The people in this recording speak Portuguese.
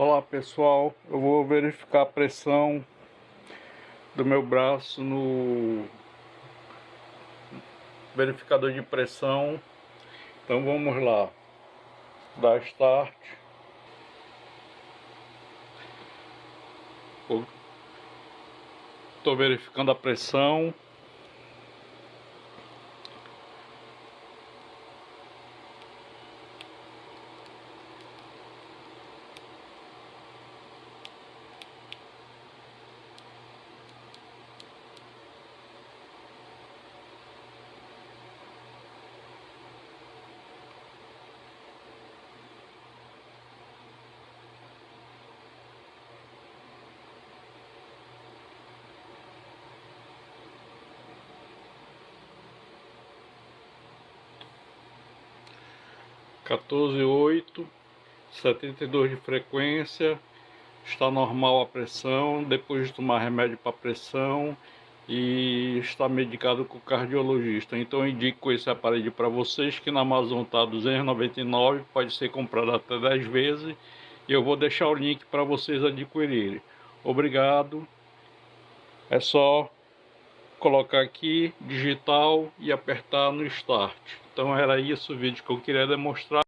Olá pessoal, eu vou verificar a pressão do meu braço no verificador de pressão. Então vamos lá, dar start. Estou verificando a pressão. 14,8, 72 de frequência, está normal a pressão, depois de tomar remédio para pressão e está medicado com o cardiologista. Então eu indico esse aparelho para vocês que na Amazon está 299, pode ser comprado até 10 vezes e eu vou deixar o link para vocês adquirirem. Obrigado. É só colocar aqui digital e apertar no start. Então era isso o vídeo que eu queria demonstrar.